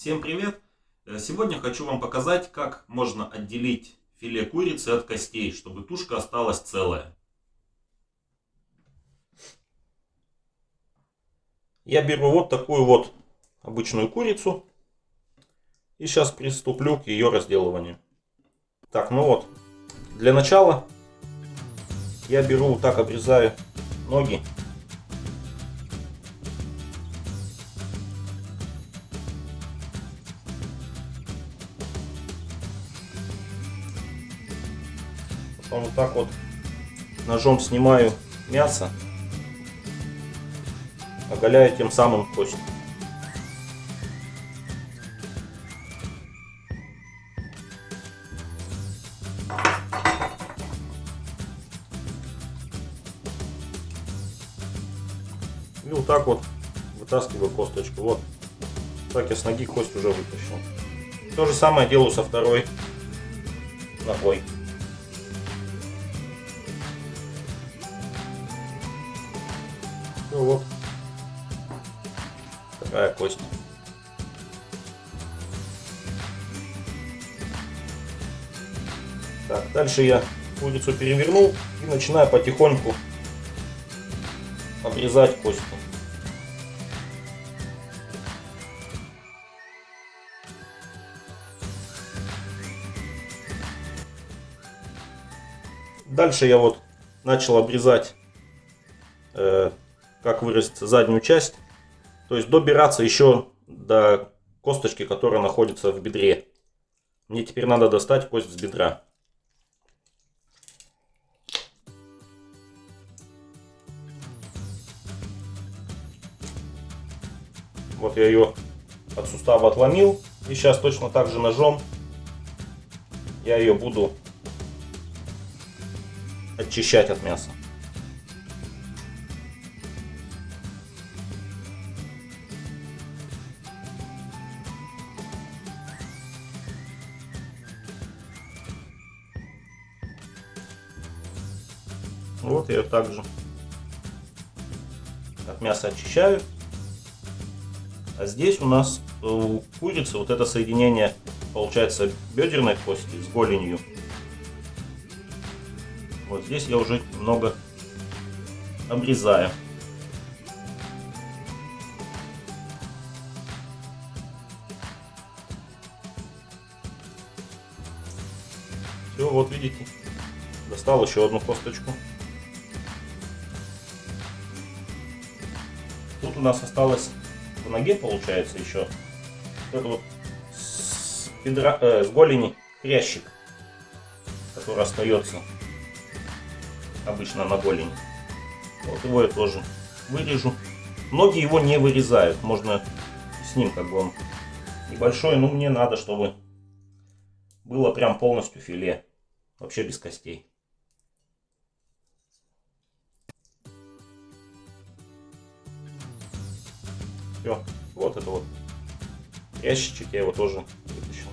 Всем привет! Э, сегодня хочу вам показать, как можно отделить филе курицы от костей, чтобы тушка осталась целая. Я беру вот такую вот обычную курицу и сейчас приступлю к ее разделыванию. Так, ну вот, для начала я беру так обрезаю ноги Потом вот так вот ножом снимаю мясо, оголяю тем самым кость. И вот так вот вытаскиваю косточку. Вот. Так я с ноги кость уже вытащил. То же самое делаю со второй ногой. Вот. Такая кость. Так, дальше я курицу перевернул и начинаю потихоньку обрезать кости. Дальше я вот начал обрезать э, как выразиться, заднюю часть. То есть добираться еще до косточки, которая находится в бедре. Мне теперь надо достать кость с бедра. Вот я ее от сустава отломил. И сейчас точно так же ножом я ее буду очищать от мяса. Вот я также от мяса очищаю. А здесь у нас у курицы вот это соединение получается бедерной кости с голенью. Вот здесь я уже немного обрезаю. Все, вот видите, достал еще одну косточку. Тут у нас осталось в ноге, получается, еще вот это вот с, бедра, э, с голени хрящик, который остается обычно на голени. Вот его я тоже вырежу. Многие его не вырезают, можно с ним как бы он небольшой, но мне надо, чтобы было прям полностью филе, вообще без костей. Все, вот это вот ящичек, я его тоже вытащил.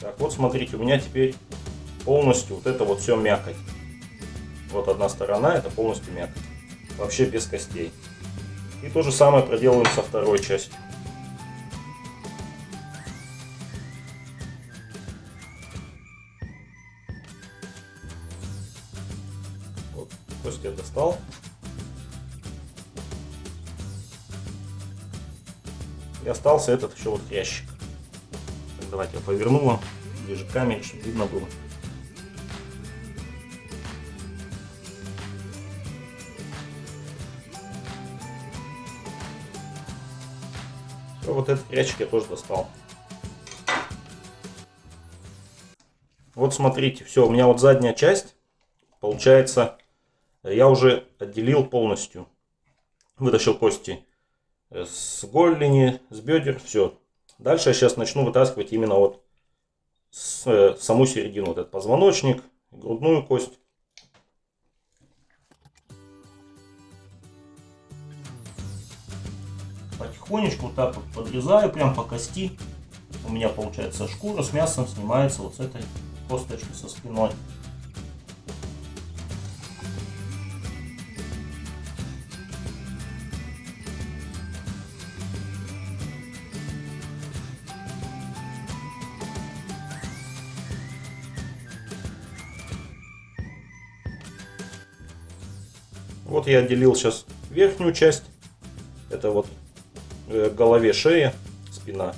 Так, вот смотрите, у меня теперь полностью вот это вот все мякоть. Вот одна сторона, это полностью мякоть. Вообще без костей. И то же самое проделываем со второй частью. Вот, кость я достал. И остался этот еще вот ящик. Так, давайте я поверну вам ближе к чтобы видно было. Все, вот этот ящик я тоже достал. Вот смотрите, все, у меня вот задняя часть, получается, я уже отделил полностью. Вытащил кости с голени, с бедер, все. Дальше я сейчас начну вытаскивать именно вот с, э, саму середину, вот этот позвоночник, грудную кость. Потихонечку вот так вот подрезаю, прям по кости. У меня получается шкура с мясом снимается вот с этой косточки со спиной. Вот я отделил сейчас верхнюю часть. Это вот э, голове шея, спина.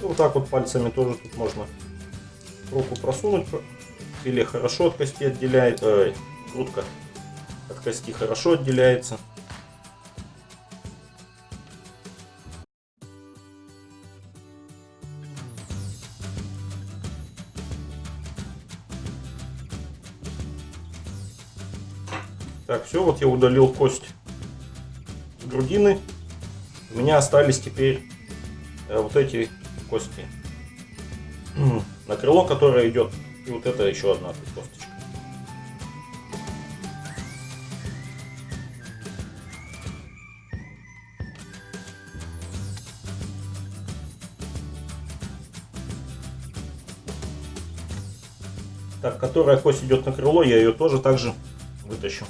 Вот так вот пальцами тоже тут можно руку просунуть. Филе хорошо от кости отделяет, э, грудка от кости хорошо отделяется. Так, все, вот я удалил кость грудины. У меня остались теперь э, вот эти кости. На крыло, которое идет, и вот это еще одна косточка. Так, которая кость идет на крыло, я ее тоже также вытащу.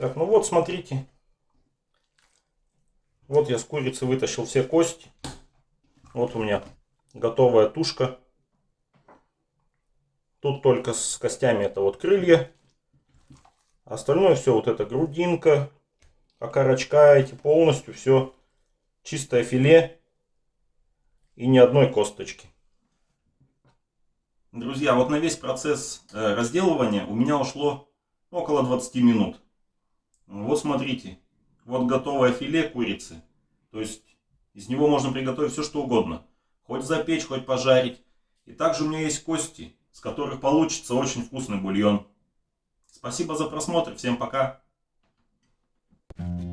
Так, ну вот, смотрите. Вот я с курицы вытащил все кости. Вот у меня готовая тушка. Тут только с костями это вот крылья. Остальное все вот это грудинка, окорочка эти полностью все чистое филе и ни одной косточки. Друзья, вот на весь процесс э, разделывания у меня ушло около 20 минут. Ну, вот смотрите, вот готовое филе курицы. То есть из него можно приготовить все что угодно. Хоть запечь, хоть пожарить. И также у меня есть кости, с которых получится очень вкусный бульон. Спасибо за просмотр. Всем пока. Thank you.